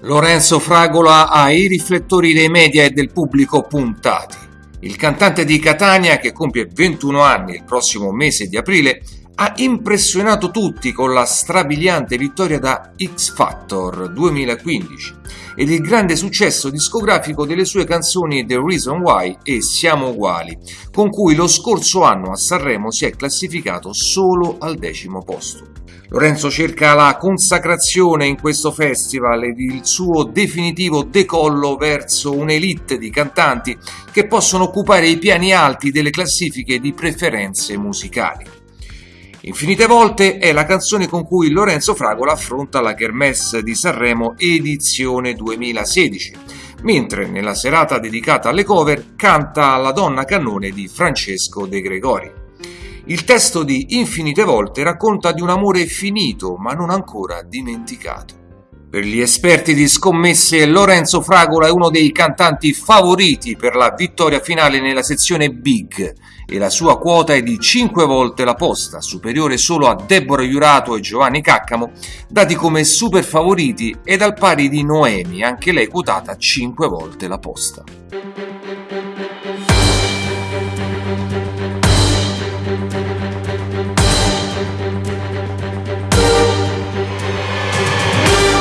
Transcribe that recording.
Lorenzo Fragola ha i riflettori dei media e del pubblico puntati. Il cantante di Catania, che compie 21 anni il prossimo mese di aprile, ha impressionato tutti con la strabiliante vittoria da X Factor 2015 ed il grande successo discografico delle sue canzoni The Reason Why e Siamo Uguali, con cui lo scorso anno a Sanremo si è classificato solo al decimo posto. Lorenzo cerca la consacrazione in questo festival ed il suo definitivo decollo verso un'elite di cantanti che possono occupare i piani alti delle classifiche di preferenze musicali. Infinite volte è la canzone con cui Lorenzo Fragola affronta la Kermesse di Sanremo edizione 2016, mentre nella serata dedicata alle cover canta La donna cannone di Francesco De Gregori. Il testo di Infinite volte racconta di un amore finito ma non ancora dimenticato. Per gli esperti di scommesse, Lorenzo Fragola è uno dei cantanti favoriti per la vittoria finale nella sezione Big e la sua quota è di 5 volte la posta, superiore solo a Deborah Jurato e Giovanni Caccamo, dati come super favoriti ed al pari di Noemi, anche lei quotata 5 volte la posta.